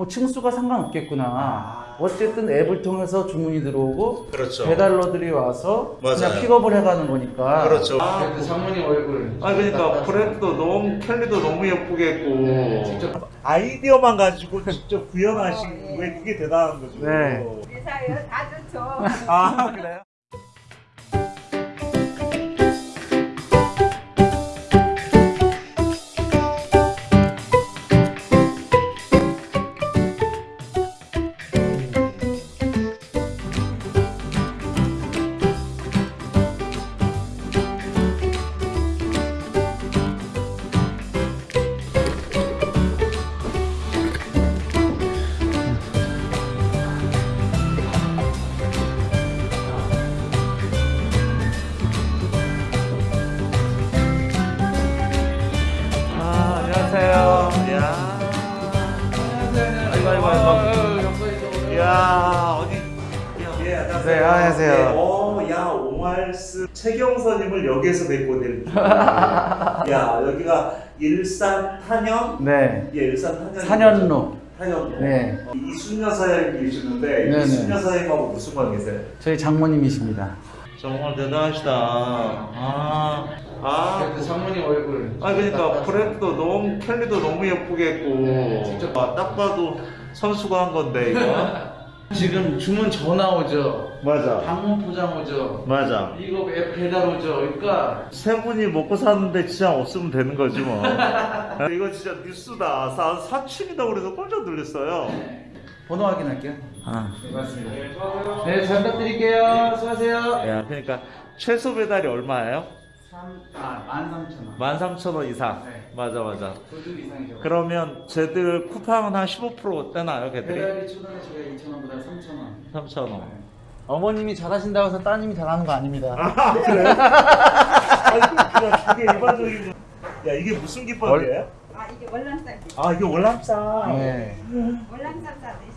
뭐 층수가 상관없겠구나. 어쨌든 앱을 통해서 주문이 들어오고 그렇죠. 배달러들이 와서 맞아요. 그냥 픽업을 해가는 거니까. 그렇죠. 아, 그 장모님 얼굴. 아 그러니까 브랜드도 너무 캘리도 너무 예쁘게 했고 네, 직접 아이디어만 가지고 직접 구현하신 왜 그게 대단한 거죠. 네. 사이에 다 좋죠. 아 그래요? 최경선님을 여기에서 뵙고 될 줄이야. 야 여기가 일산 탄현. 네. 예 일산 탄현. 산현로. 탄현로. 네. 이순녀 사장님 계시는데 네네. 이순녀 사장님하고 무슨 관계세요? 저희 장모님이십니다. 정말 대단하시다. 아. 아, 그 장모님 얼굴. 아 그러니까 브랜드도 너무 캘리도 너무 예쁘게 했고 네, 직접- 아, 딱 봐도 선수가 한 건데 이거 지금 주문 전화 오죠. 맞아 방문 포장 오죠. 맞아 이거 앱 배달 오죠. 그러니까 세 분이 먹고 사는데 진짜 없으면 되는 거지 뭐 이거 진짜 뉴스다 사, 사춘이다 그래서 깜짝 놀랐어요 번호 확인할게요. 아. 네, 맞습니다. 네, 잘 부탁드릴게요. 수고하세요. 야 그러니까 최소 배달이 얼마예요? 3, 아, 13,000원. 13,000원 이상 네. 맞아 맞아 이상이죠. 그러면 쟤들 쿠팡은 한 15% 떼나요 걔들이? 배달비 초단에 제가 2,000원보다 3,000원. 3,000원 어머님이 잘하신다고 해서 따님이 잘하는 거 아닙니다. 아 그래? 아니 그게 일반적인 거. 야 이게 무슨 김밥이에요? 아 이게 월남쌈 아 이게 월남쌈. 네. 월남쌈 싸듯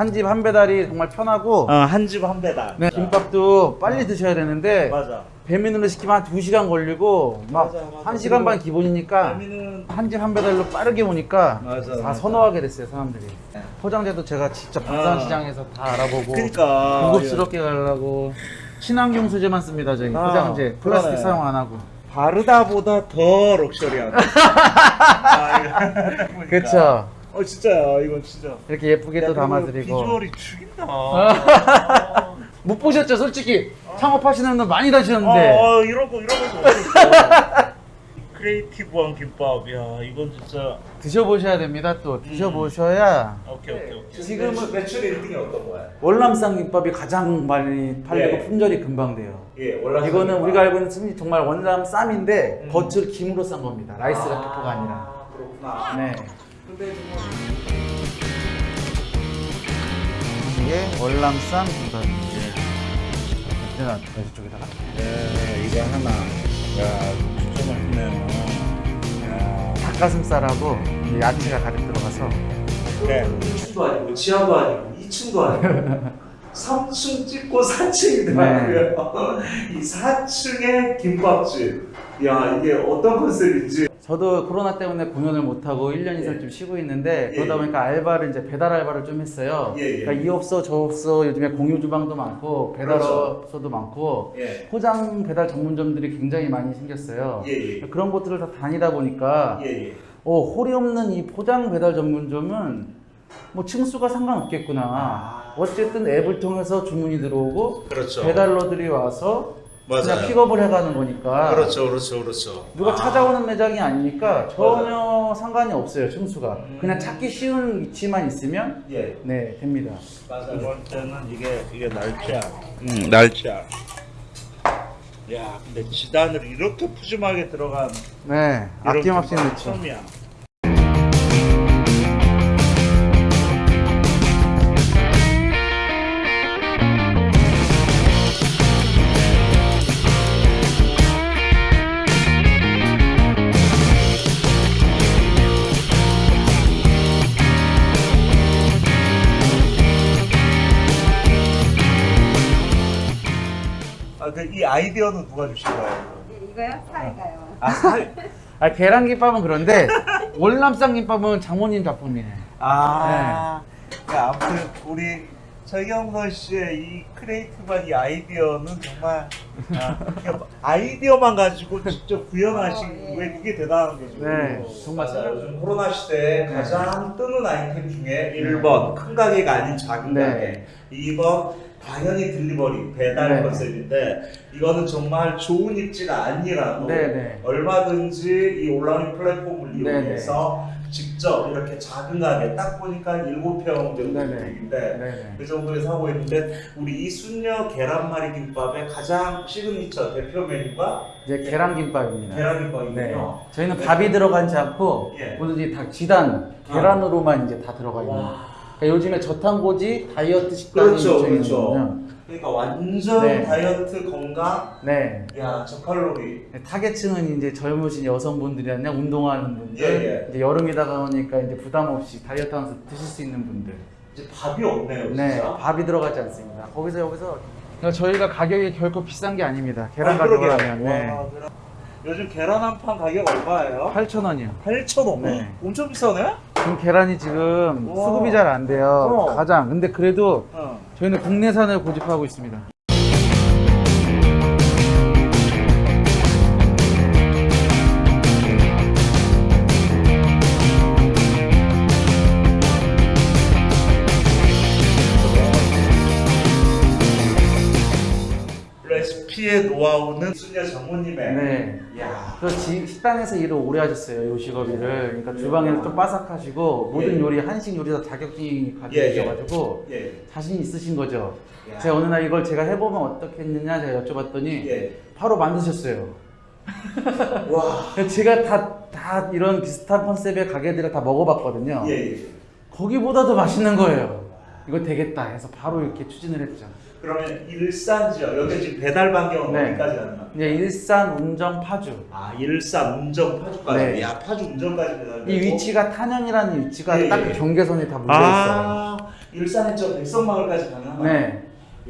한 집 한 배달이 정말 편하고 어 한 집 한 배달. 네, 김밥도 빨리 드셔야 되는데 맞아. 배민으로 시키면 한 2시간 걸리고 막 맞아, 맞아. 1시간 반 기본이니까 재미는 한집 한 배달로 빠르게 오니까 맞아, 다. 선호하게 됐어요 사람들이 포장재도 제가 직접 방산시장에서 다 알아보고 그러니까 고급스럽게 가려고 친환경 소재만 씁니다 저희 아, 포장재 플라스틱 그러네. 사용 안 하고 바르다보다 더 럭셔리한. 아, 이거. 그쵸 어 진짜야 이건 진짜. 이렇게 예쁘게 또 담아드리고 비주얼이 죽인다. 못 보셨죠 솔직히 창업하시는 분들 많이 다시는데 이런 거 이런 거 없었어. creative한 김밥. 야 이건 진짜. 드셔보셔야 됩니다 또 드셔보셔야 오케이 오케이 오케이. 지금은- 매출 1등이 어떤 거야? 월남쌈 김밥이 가장 많이 팔리고 예. 품절이 금방 돼요 예, 원래 이거는 우리가 알고 있는 정말 월남쌈인데 음. 겉을 김으로 싼 겁니다 rice paper가 아니라 그렇구나. 네 이게 월남쌈 김밥입니다 이제는 어디 쪽에다가 네, 이거 하나. 야, 진짜 맛있네요. 야. 닭가슴살하고 이 야채가 가득 들어가서 네. 1층도 아니고 지하도 아니고 2층도 아니고 3층 찍고 4층이 더라고요. 이 4층의 김밥집. 야, 이게 어떤 컨셉인지. 저도 코로나 때문에 공연을 못하고 1년 이상 예. 좀 쉬고 있는데 예, 그러다 예. 보니까 알바를 이제 배달 알바를 좀 했어요. 예, 예. 그러니까 이 업소 저 업소 요즘에 공유 주방도 많고 배달 그렇죠. 업소도 많고 예. 포장 배달 전문점들이 굉장히 많이 생겼어요. 예, 예. 그런 곳들을 다 다니다 보니까. 어, 홀이 없는 이 포장 배달 전문점은 뭐 층수가 상관없겠구나. 아. 어쨌든 앱을 통해서 주문이 들어오고 그렇죠. 배달러들이 와서 맞아요. 픽업을 해가는 거니까 그렇죠, 그렇죠, 그렇죠. 누가 아. 찾아오는 매장이 아니니까 전혀 상관이 없어요 층수가 그냥 찾기 쉬운 위치만 있으면 예. 네 됩니다 맞아. 두 번째는 이게 이게 날짜. 음, 날짜. 야, 근데 지단을 이렇게 푸짐하게 들어간 네 아낌없이 넣죠 처음이야. 아이디어는 누가 주신 거예요? 예, 이거요? 사위가요. 아, 사위. 아 계란김밥은 그런데 월남쌈 김밥은 장모님 작품이네. 아. 야, 아무튼 우리 최경선 씨의 이 creative한 이 아이디어는 정말 아, 그냥 아이디어만 가지고 직접 구현하신 어, 예. 왜 그게 대단한 거죠. 네, 정말 맞아요. 요즘 코로나 시대에 네. 가장 뜨는 아이템 중에 1번 큰 가게가 아닌 작은 네. 가게 2번 당연히 delivery 배달 네. 컨셉인데 이거는 정말 좋은 입지가 아니라도 네, 네. 얼마든지 이 온라인 플랫폼을 네, 이용해서 직접 이렇게 작은 가게 딱 보니까 7평 정도 네, 네. 되는데 네네. 그 정도에 하고 있는데 우리 이 순녀 계란말이 김밥의 가장 시그니처 대표 메뉴가 이제 계란김밥입니다. 계란김밥이군요. 네. 저희는 밥이 들어가지 않고 예. 오로지 다 지단 계란으로만 이제 다 들어가 있는. 와. 그러니까 요즘에 저탄고지 다이어트 식단이 그렇죠. 그렇죠. 그러니까 완전 네. 다이어트 건강, 네. 야 저칼로리. 타겟층은 이제 젊으신 여성분들이나 운동하는 분들, 예, 예. 이제 여름이다 보니까 이제 부담 없이 다이어트하면서 드실 수 있는 분들. 이제 밥이 없네요, 네, 진짜. 밥이 들어가지 않습니다. 거기서 여기서 그러니까 저희가 가격이 결코 비싼 게 아닙니다. 계란 아, 가격을. 하면 네. 와, 계란- 요즘 계란 한 판 가격 얼마예요? 8,000원이요. 8,000원. 네. 엄청 비싸네? 지금 계란이 지금. 수급이 잘 안 돼요. 어. 가장. 근데 그래도 어. 저희는 국내산을 고집하고 있습니다. 레시피의 노하우는 순녀 장모님의. 네. 야. 그 지- 식당에서 일을 오래 하셨어요, 요식업 일을. 그러니까 주방에서 좀 빠삭하시고 모든 예. 요리 한식 요리 다 자격증이 예, 예. 가지셔가지고 예. 자신 있으신 거죠. 야. 제가 어느 날 이걸 제가 해보면 어떻겠느냐 제가 여쭤봤더니 예. 바로 만드셨어요. 와. 제가 다, 다 이런 비슷한 컨셉의 가게들을 다 먹어봤거든요. 예, 예. 거기보다도 맛있는 거예요. 이거 되겠다 해서 바로 이렇게 추진을 했죠. 그러면 일산 지역 여기 지금 배달 반경은 네. 어디까지 가는 거야? 이제 일산, 운정, 파주. 아 일산 운정 파주까지. 네. 야 파주 운정까지 배달. 이 위치가 탄현이라는 위치가 예, 딱 예. 그 경계선에 다 물려 있어요. 아 일산에 저 백성마을까지 가능하나? 네,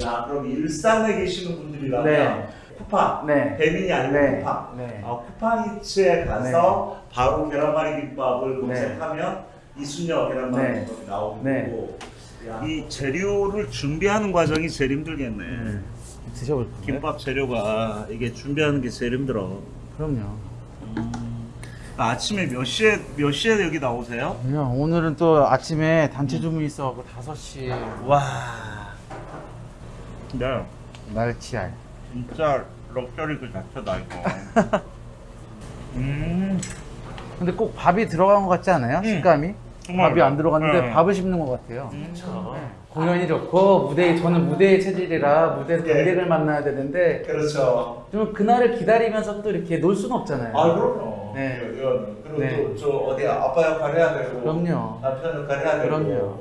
야 그럼 일산에 계시는 분들이라면 네. 쿠팡 네. 배민이 아니고 네. 쿠팡. 네. 아, 쿠팡이츠에 가서 바로 계란말이 김밥을 검색하면 이순녀 계란말이 네. 김밥이 나오고 네. 이 재료를 준비하는 과정이 제일 힘들겠네. 음. 드셔볼 건가요? 김밥 재료가 이게 준비하는 게 제일 힘들어. 그럼요. 아침에 몇 시에 몇 시에 여기 나오세요? 그냥 오늘은 또 아침에 단체 주문이 있어갖고 5시 와. 네. 날치알. 진짜 럭셔리 그 자체다 이거. 음. 근데 꼭 밥이 들어간 것 같지 않아요? 음. 식감이? 밥이 안 들어갔는데 네. 밥을 씹는 것 같아요. 음. 네. 공연이 좋고 무대 저는 무대의 체질이라 무대에서 예. 관객을 만나야 되는데 그렇죠. 좀 그날을 기다리면서 또 이렇게 놀 수는 없잖아요. 아 그럼요. 네. 이거는. 그리고 네. 또저 어디 아빠 역할 해야 되고. 그럼요. 남편 역할 해야 되고. 그럼요.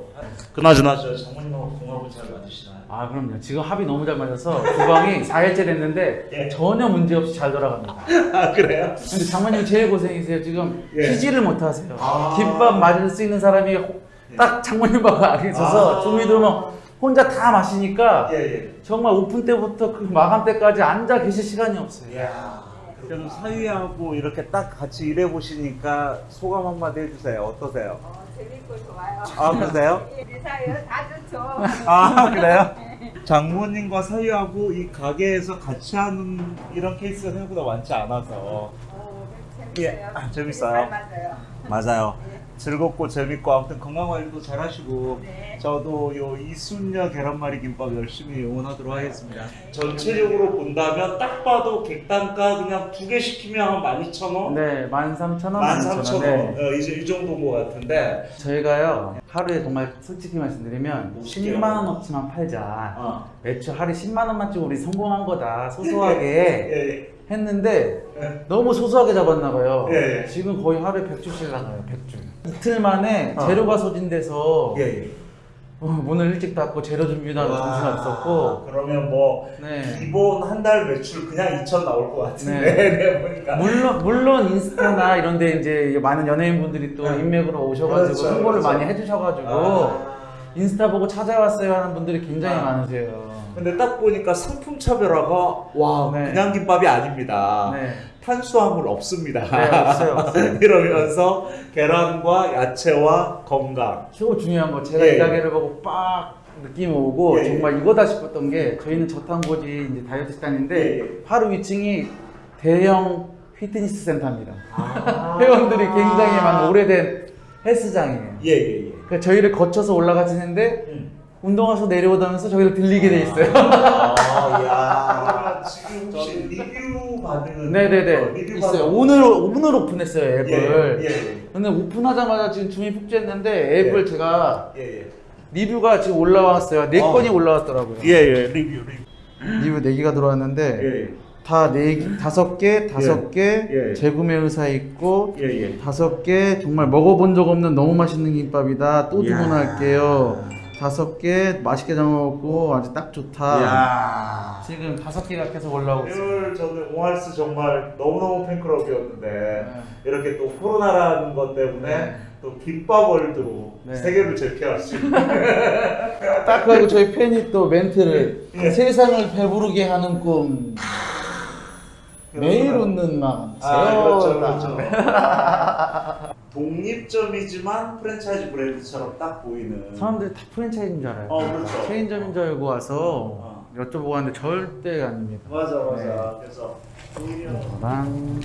그나저나 저 장모님하고 궁합을 잘 맞으시나요? 아 그럼요. 지금 합이 너무 잘 맞아서 주방이 4일째 됐는데 예. 전혀 문제 없이 잘 돌아갑니다. 아 그래요? 근데 장모님 제일 고생이세요. 지금 예. 피지를 못 하세요. 아. 김밥 맞을 수 있는 사람이 호- 딱 장모님하고 알게 있어서 아. 주문이 들어오면 혼자 다 마시니까 예 예. 정말 오픈 때부터 그 마감 때까지 앉아 계실 시간이 없어요. 이야. 그럼 사위하고 이렇게 딱 같이 일해 보시니까 소감 한마디 해주세요. 어떠세요? 어, 재밌고 좋아요. 아 그러세요? 우리 사위요 다 좋죠. 아 그래요? 장모님과 사위하고 이 가게에서 같이 하는 이런 케이스가 생각보다 많지 않아서 어, 재밌어요. 예, 아, 재밌어요. 잘 맞아요. 맞아요. 즐겁고 재밌고 아무튼 건강 관리도 잘 하시고 네. 저도 요 이순녀 계란말이 김밥 열심히 응원하도록 하겠습니다. 전체적으로 본다면 딱 봐도 객단가 그냥 두 개 시키면 한 12,000원? 네, 13,000원, 13,000원. 13,000원. 네. 어, 이제 이 정도인 것 같은데. 저희가요 하루에 정말 솔직히 말씀드리면 뭐 10만 원어치만 팔자. 어. 매출 하루에 10만 원만 찍고 우리 성공한 거다 소소하게 예, 했는데 예. 너무 소소하게 잡았나 봐요. 예, 예. 지금 거의 하루에 100주씩 나가요. 100주. 이틀 만에 어. 재료가 소진돼서 예, 예. 어, 문을 일찍 닫고 재료 준비도 하는 와, 정신 없었고 그러면 뭐 네. 기본 한 달 매출 그냥 2천 나올 것 같은데 네. 네. 보니까 물론 물론 인스타나 이런데 이제 많은 연예인분들이 또 네. 인맥으로 오셔가지고 그렇죠, 홍보를 그렇죠. 많이 해주셔가지고 아. 인스타 보고 찾아왔어요 하는 분들이 굉장히 아. 많으세요. 근데 딱 보니까 상품 차별화가 와 네. 그냥 김밥이 아닙니다. 네. 탄수화물 없습니다. 네, 없어요, 없어요. 이러면서 계란과 야채와 건강. 최고 중요한 거 제가 예. 이 가게를 보고 빡 느낌이 오고 예, 예. 정말 이거다 싶었던 게 저희는 저탄고지 이제 다이어트 식단인데 예, 예. 바로 위층이 대형 피트니스 센터입니다. 아. 회원들이 굉장히 많은 오래된 헬스장이에요. 예 예 예. 그러니까 저희를 거쳐서 올라가시는데 음. 운동화서 내려오다면서 저희를 들리게 돼 있어요. 아, 야. 지금 혹시 리뷰 받은 네네네 어, 리뷰 있어요. 받은- 오늘 오늘 오픈했어요 앱을. 예, 예, 근데 오픈하자마자 지금 주문이 폭주했는데 앱을 예. 제가 예, 예. 리뷰가 지금 올라왔어요. 네 어. 건이 올라왔더라고요. 예, 예, 리뷰, 리뷰. 리뷰 네 개가 들어왔는데 예, 예. 다네 개, 다섯 개, 다섯 개 예. 재구매 의사 있고 예, 예. 다섯 개 정말 먹어본 적 없는 너무 맛있는 김밥이다. 또. 주문할게요. 다섯 개 맛있게 잘 먹었고 아주 딱 좋다. 야. 지금 다섯 개가 계속 올라오고 있어요. 오늘 저는 옹알스 정말 너무너무 팬클럽이었는데 네. 이렇게 또 코로나라는 것 때문에 네. 또 김밥 월드로 네. 세계를 제패할 수 있는 딱 그리고 저희 팬이 또 멘트를 예. 세상을 배부르게 하는 꿈 매일 웃는 마음 아, 그렇죠, 세워라. 그렇죠. 독립점이지만 프랜차이즈 브랜드처럼 딱 보이는. 사람들이 다 프랜차이즈인 줄 알아요. 어, 그렇죠. 체인점인 줄 알고 와서 어. 여쭤보고 왔는데 절대 아닙니다. 맞아, 맞아. 네. 그래서. 이거랑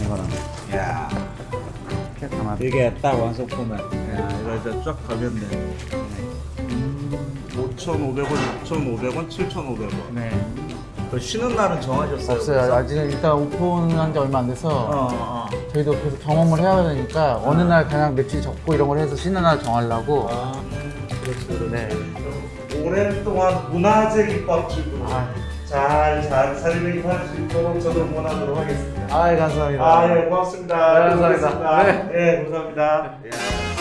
이거랑 야, 이렇게 담아. 이게 딱 완성품은. 야, 이거 이제 쫙 가면 돼. 5,500원, 6,500원, 7,500원. 네. 그 쉬는 날은 정하셨어요? 없어요. 아직 일단 오픈한 지 얼마 안 돼서 어, 어. 저희도 계속 경험을 해야 되니까 어느 날 그냥 며칠 적고 이런 걸 해서 쉬는 날 정하려고. 아, 그렇죠, 그렇죠. 네. 오랫동안 문화재 김밥집으로 아. 잘, 잘 살림할 수 있도록 저도 응원하도록 하겠습니다. 아, 감사합니다. 아, 예, 고맙습니다. 네, 감사합니다. 네, 예, 감사합니다. 예.